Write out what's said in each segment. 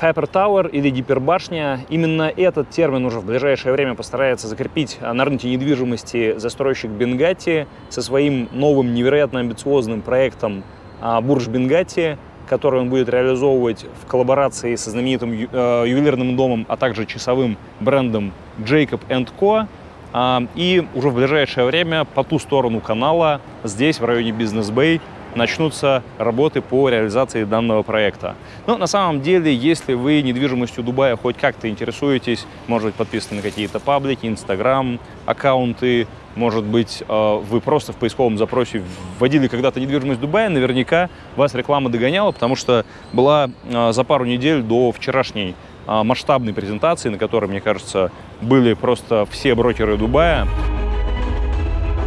Hyper Tower или гипербашня. Именно этот термин уже в ближайшее время постарается закрепить на рынке недвижимости застройщик Бенгати со своим новым невероятно амбициозным проектом а, Бурж Бенгати, который он будет реализовывать в коллаборации со знаменитым э, ювелирным домом, а также часовым брендом Jacob Co. А, и уже в ближайшее время по ту сторону канала, здесь, в районе Бизнес-Бэй, начнутся работы по реализации данного проекта. Но на самом деле, если вы недвижимостью Дубая хоть как-то интересуетесь, может быть, подписаны на какие-то паблики, Инстаграм, аккаунты, может быть, э, вы просто в поисковом запросе вводили когда-то недвижимость Дубая, наверняка вас реклама догоняла, потому что была э, за пару недель до вчерашней э, масштабной презентации, на которой, мне кажется, были просто все брокеры Дубая.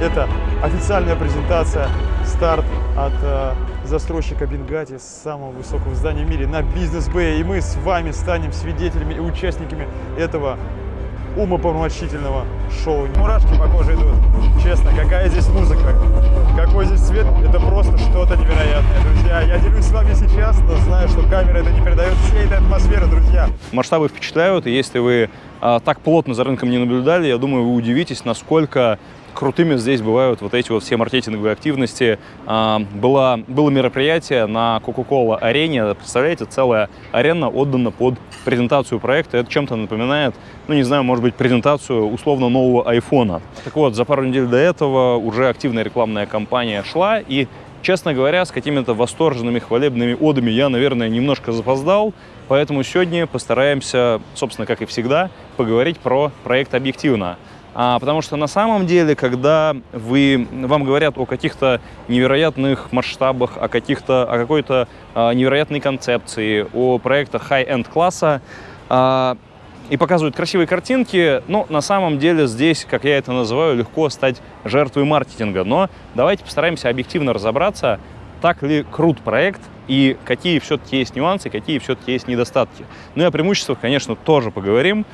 Это официальная презентация, старт от э, застройщика Бенгати, самого высокого здания в мире на бизнес-бэй. И мы с вами станем свидетелями и участниками этого умопомрачительного шоу. Мурашки по коже идут. Честно, какая здесь музыка, какой здесь свет, это просто что-то невероятное, друзья. Я делюсь с вами сейчас, но знаю, что камера это не передает всей этой атмосферы, друзья. Масштабы впечатляют, и если вы а, так плотно за рынком не наблюдали, я думаю, вы удивитесь, насколько крутыми здесь бывают вот эти вот все маркетинговые активности. А, было, было мероприятие на Coca-Cola арене, представляете, целая арена отдана под презентацию проекта. Это чем-то напоминает, ну не знаю, может быть, презентацию условно нового айфона. Так вот, за пару недель до этого уже активная рекламная кампания шла, и Честно говоря, с какими-то восторженными хвалебными одами я, наверное, немножко запоздал, поэтому сегодня постараемся, собственно, как и всегда, поговорить про проект объективно. А, потому что на самом деле, когда вы, вам говорят о каких-то невероятных масштабах, о, каких-то, о какой-то а, невероятной концепции, о проектах high-end класса, а, и показывают красивые картинки, но на самом деле здесь, как я это называю, легко стать жертвой маркетинга. Но давайте постараемся объективно разобраться, так ли крут проект и какие все-таки есть нюансы, какие все-таки есть недостатки. Ну и о преимуществах, конечно, тоже поговорим.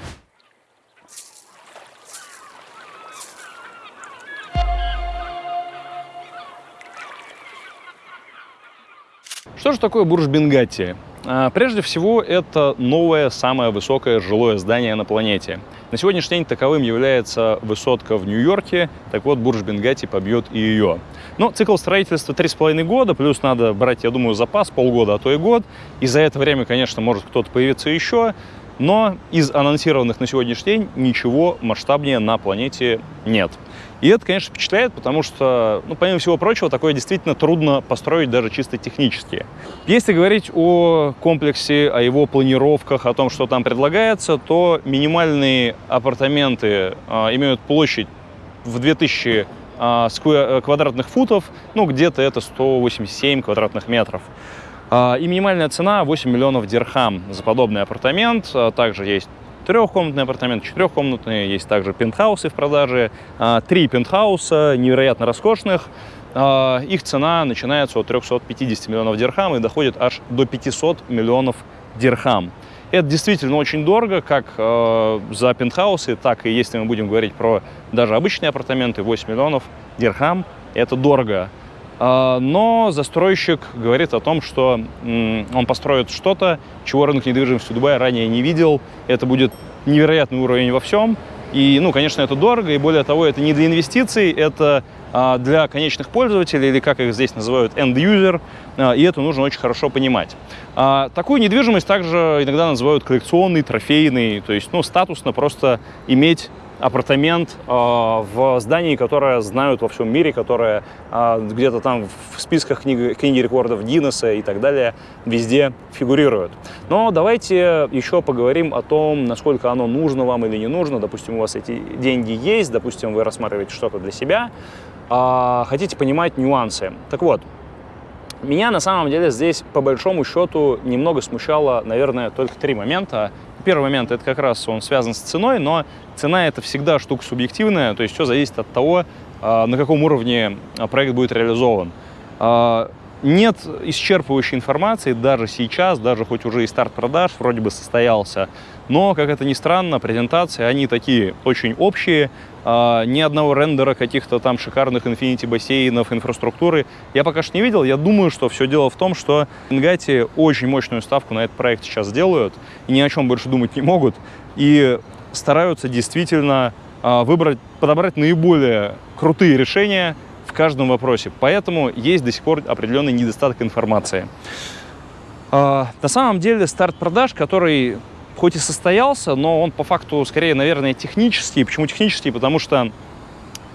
Что же такое бурж Бенгати? А, прежде всего, это новое, самое высокое жилое здание на планете. На сегодняшний день таковым является высотка в Нью-Йорке, так вот, бурж Бенгати побьет и ее. Но цикл строительства 3,5 года, плюс надо брать, я думаю, запас полгода, а то и год. И за это время, конечно, может кто-то появиться еще. Но из анонсированных на сегодняшний день ничего масштабнее на планете нет. И это, конечно, впечатляет, потому что, ну, помимо всего прочего, такое действительно трудно построить даже чисто технически. Если говорить о комплексе, о его планировках, о том, что там предлагается, то минимальные апартаменты а, имеют площадь в 2000 а, сквер, квадратных футов, ну, где-то это 187 квадратных метров. А, и минимальная цена 8 миллионов дирхам за подобный апартамент. А, также есть трехкомнатный апартамент, четырехкомнатные, есть также пентхаусы в продаже. А, три пентхауса, невероятно роскошных. Их цена начинается от 350 миллионов дирхам и доходит аж до 500 миллионов дирхам. Это действительно очень дорого, как э, за пентхаусы, так и если мы будем говорить про даже обычные апартаменты, 8 миллионов дирхам, это дорого. А, но застройщик говорит о том, что он построит что-то, чего рынок недвижимости Дубая ранее не видел. Это будет невероятный уровень во всем. И, ну, конечно, это дорого, и более того, это не для инвестиций, это для конечных пользователей, или как их здесь называют, end-user, а, и это нужно очень хорошо понимать. Такую недвижимость также иногда называют коллекционной, трофейной, то есть, ну, статусно просто иметь апартамент в здании, которое знают во всем мире, которое где-то там в списках книги, книги рекордов Гиннесса и так далее везде фигурирует. Но давайте еще поговорим о том, насколько оно нужно вам или не нужно. Допустим, у вас эти деньги есть, допустим, вы рассматриваете что-то для себя, э, хотите понимать нюансы. Так вот, меня на самом деле здесь, по большому счету, немного смущало, наверное, только три момента. Первый момент, это как раз он связан с ценой, но цена это всегда штука субъективная, то есть все зависит от того, а, на каком уровне а, проект будет реализован. А, нет исчерпывающей информации даже сейчас, даже хоть уже и старт продаж вроде бы состоялся. Но, как это ни странно, презентации, они такие очень общие, а, ни одного рендера каких-то там шикарных Infinity бассейнов, инфраструктуры я пока что не видел. Я думаю, что все дело в том, что Ингати очень мощную ставку на этот проект сейчас делают, и ни о чем больше думать не могут, и стараются действительно а, выбрать, подобрать наиболее крутые решения в каждом вопросе. Поэтому есть до сих пор определенный недостаток информации. А, на самом деле старт продаж, который хоть и состоялся, но он по факту скорее, наверное, технический. Почему технический? Потому что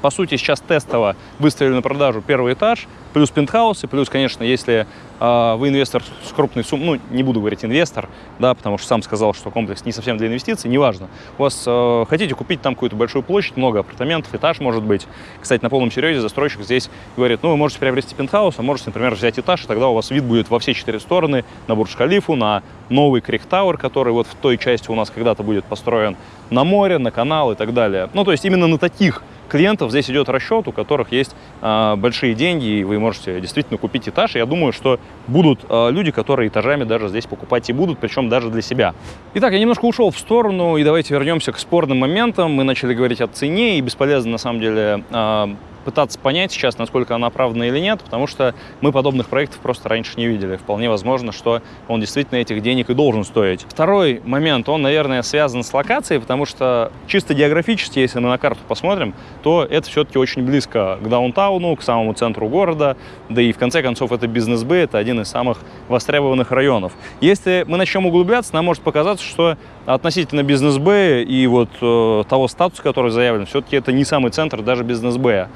по сути, сейчас тестово выставили на продажу первый этаж, плюс пентхаусы, плюс, конечно, если э, вы инвестор с крупной суммой, ну, не буду говорить инвестор, да, потому что сам сказал, что комплекс не совсем для инвестиций, неважно. У вас э, хотите купить там какую-то большую площадь, много апартаментов, этаж может быть. Кстати, на полном серьезе застройщик здесь говорит, ну, вы можете приобрести пентхаус, а можете, например, взять этаж, и тогда у вас вид будет во все четыре стороны, на Бурдж-Халифу, на новый Крик Тауэр, который вот в той части у нас когда-то будет построен, на море, на канал и так далее. Ну, то есть именно на таких клиентов здесь идет расчет, у которых есть э, большие деньги, и вы можете действительно купить этаж. Я думаю, что будут э, люди, которые этажами даже здесь покупать и будут, причем даже для себя. Итак, я немножко ушел в сторону, и давайте вернемся к спорным моментам. Мы начали говорить о цене, и бесполезно на самом деле э, пытаться понять сейчас, насколько она оправдана или нет, потому что мы подобных проектов просто раньше не видели. Вполне возможно, что он действительно этих денег и должен стоить. Второй момент, он, наверное, связан с локацией, потому что чисто географически, если мы на карту посмотрим, то это все-таки очень близко к даунтауну, к самому центру города, да и в конце концов это бизнес-б, это один из самых востребованных районов. Если мы начнем углубляться, нам может показаться, что относительно бизнес-б и вот э, того статуса, который заявлен, все-таки это не самый центр даже бизнес-б.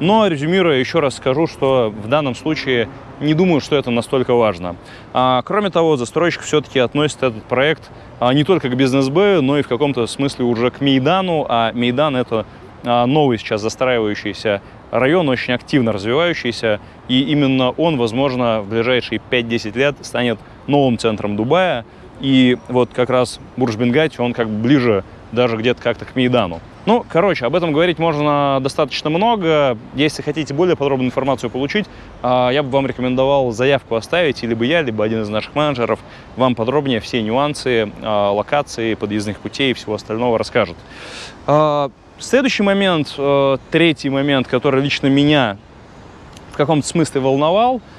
Но, резюмируя, еще раз скажу, что в данном случае не думаю, что это настолько важно. А, кроме того, застройщик все-таки относит этот проект а, не только к бизнес-б, но и в каком-то смысле уже к Мейдану, а Мейдан — это а, новый сейчас застраивающийся район, очень активно развивающийся, и именно он, возможно, в ближайшие 5-10 лет станет новым центром Дубая, и вот как раз Бурж-Бенгати, он как бы ближе даже где-то как-то к Мейдану. Ну, короче, об этом говорить можно достаточно много. Если хотите более подробную информацию получить, а, я бы вам рекомендовал заявку оставить, либо я, либо один из наших менеджеров вам подробнее все нюансы, а, локации, подъездных путей и всего остального расскажет. А, следующий момент, третий момент, который лично меня в каком-то смысле волновал –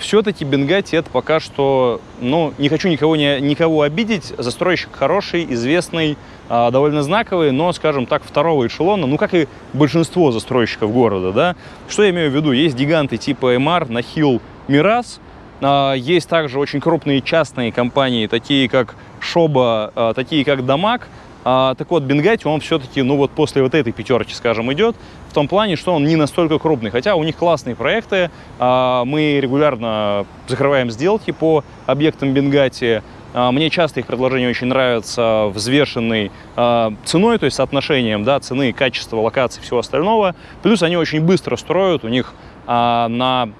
все-таки Бенгати это пока что, ну, не хочу никого, не, никого обидеть, застройщик хороший, известный, э, довольно знаковый, но, скажем так, второго эшелона, ну, как и большинство застройщиков города, да. Что я имею в виду? Есть гиганты типа MR, Нахил, Мирас, э, есть также очень крупные частные компании, такие как Шоба, э, такие как Дамаг, а, так вот, Бенгати, он все-таки, ну вот после вот этой пятерки, скажем, идет, в том плане, что он не настолько крупный. Хотя у них классные проекты, а, мы регулярно закрываем сделки по объектам Бенгати. А, мне часто их предложения очень нравятся взвешенной а, ценой, то есть соотношением да, цены, качества, локации, всего остального. Плюс они очень быстро строят, у них а, на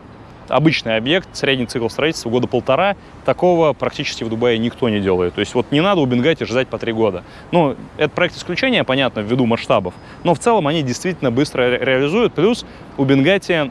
обычный объект, средний цикл строительства года полтора, такого практически в Дубае никто не делает. То есть вот не надо у Бенгати ждать по три года. Ну, это проект исключения, понятно, ввиду масштабов, но в целом они действительно быстро ре реализуют. Плюс у Бенгати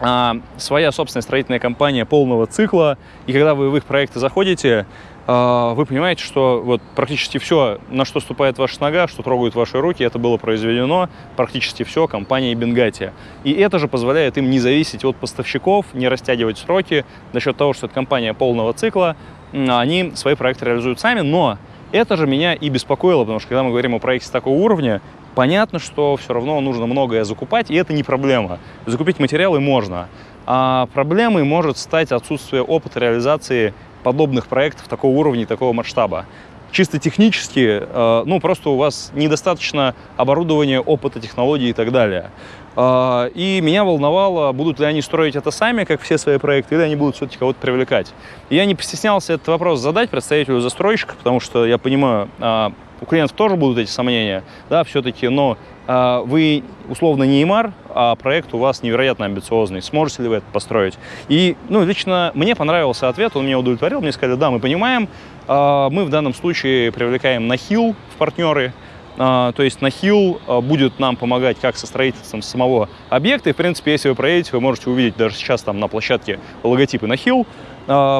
а, своя собственная строительная компания полного цикла, и когда вы в их проекты заходите, вы понимаете, что вот практически все, на что ступает ваша нога, что трогают ваши руки, это было произведено практически все компанией Бенгати. И это же позволяет им не зависеть от поставщиков, не растягивать сроки за счет того, что это компания полного цикла, они свои проекты реализуют сами, но это же меня и беспокоило, потому что когда мы говорим о проекте такого уровня, понятно, что все равно нужно многое закупать, и это не проблема. Закупить материалы можно. А проблемой может стать отсутствие опыта реализации подобных проектов такого уровня и такого масштаба. Чисто технически, э, ну, просто у вас недостаточно оборудования, опыта, технологий и так далее. Э, и меня волновало, будут ли они строить это сами, как все свои проекты, или они будут все-таки кого-то привлекать. И я не постеснялся этот вопрос задать представителю застройщика, потому что я понимаю, э, у клиентов тоже будут эти сомнения, да, все-таки, но э, вы условно не ИМАР, а проект у вас невероятно амбициозный. Сможете ли вы это построить? И, ну, лично мне понравился ответ, он меня удовлетворил. Мне сказали, да, мы понимаем, э, мы в данном случае привлекаем Нахил в партнеры, А, То есть Нахил будет нам помогать как со строительством самого объекта. И, в принципе, если вы проедете, вы можете увидеть даже сейчас там на площадке логотипы Нахил.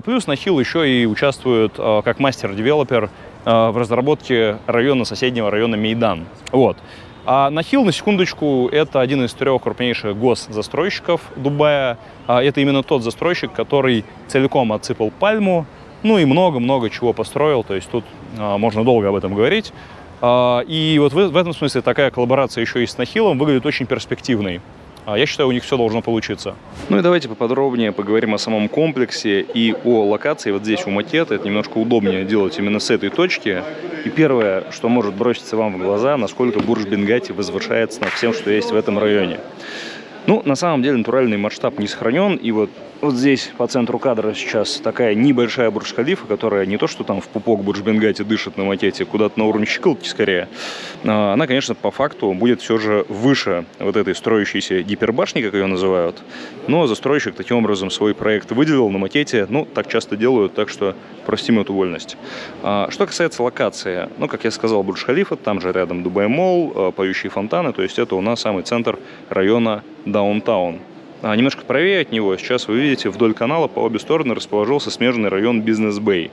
Плюс Нахил еще и участвует как мастер-девелопер в разработке района соседнего района Мейдан. Вот. А Нахил, на секундочку, это один из трех крупнейших госзастройщиков Дубая. А, Это именно тот застройщик, который целиком отсыпал пальму, ну и много-много чего построил. То есть тут а, можно долго об этом говорить. А, И вот в этом смысле такая коллаборация еще и с Нахилом выглядит очень перспективной. А, Я считаю, у них все должно получиться. Ну и давайте поподробнее поговорим о самом комплексе и о локации вот здесь у Макета. Это немножко удобнее делать именно с этой точки. И первое, что может броситься вам в глаза, насколько Бурж Бенгати возвышается над всем, что есть в этом районе. Ну, на самом деле, натуральный масштаб не сохранен. И вот, вот здесь по центру кадра сейчас такая небольшая Бурдж-Халифа, которая не то, что там в пупок Бурдж-Бингатти дышит на макете, куда-то на уровне щиколотки скорее. А, Она, конечно, по факту будет все же выше вот этой строящейся гипербашни, как ее называют. Но застройщик таким образом свой проект выделил на макете. Ну, так часто делают, так что простим эту вольность. А, Что касается локации, ну, как я сказал, Бурдж-Халифа, там же рядом Дубай-Молл, а, поющие фонтаны, то есть это у нас самый центр района Даунтаун. А немножко правее от него, сейчас вы видите, вдоль канала по обе стороны расположился смежный район Бизнес-Бэй.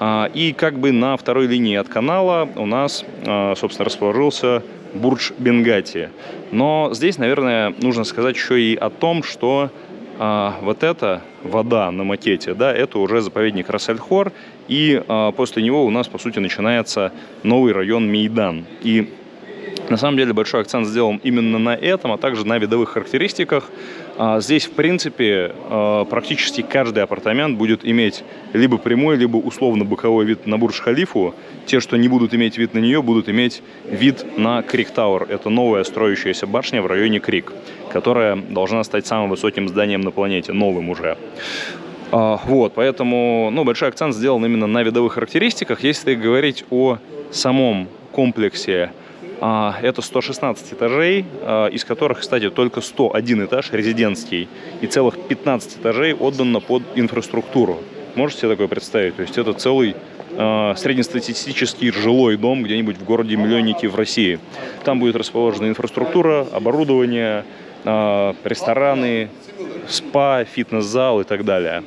А, И как бы на второй линии от канала у нас, а, собственно, расположился Бурдж Бенгати. Но здесь, наверное, нужно сказать еще и о том, что а, вот эта вода на макете, да, это уже заповедник Рассельхор, и после него у нас, по сути, начинается новый район Мейдан. И на самом деле большой акцент сделан именно на этом, а также на видовых характеристиках. А, Здесь, в принципе, а, практически каждый апартамент будет иметь либо прямой, либо условно-боковой вид на Бурдж-Халифу. Те, что не будут иметь вид на нее, будут иметь вид на Крик Тауэр. Это новая строящаяся башня в районе Крик, которая должна стать самым высоким зданием на планете, новым уже. А, Вот, поэтому ну, большой акцент сделан именно на видовых характеристиках. Если говорить о самом комплексе, это 116 этажей, а, из которых, кстати, только 101 этаж резидентский и целых 15 этажей отдано под инфраструктуру. Можете себе такое представить? То есть это целый а, среднестатистический жилой дом где-нибудь в городе-миллионнике в России. Там будет расположена инфраструктура, оборудование, а, рестораны, спа, фитнес-зал и так далее.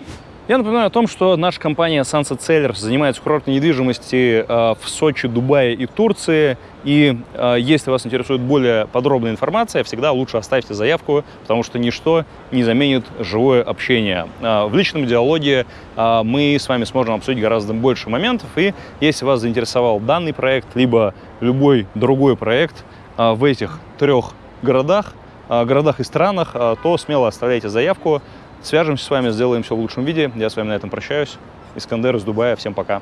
Я напоминаю о том, что наша компания Sunset Sellers занимается курортной недвижимостью э, в Сочи, Дубае и Турции. И э, если вас интересует более подробная информация, всегда лучше оставьте заявку, потому что ничто не заменит живое общение. Э, В личном диалоге мы с вами сможем обсудить гораздо больше моментов. И если вас заинтересовал данный проект, либо любой другой проект в этих трех городах, городах и странах, то смело оставляйте заявку. Свяжемся с вами, сделаем все в лучшем виде. Я с вами на этом прощаюсь. Искандер из Дубая. Всем пока.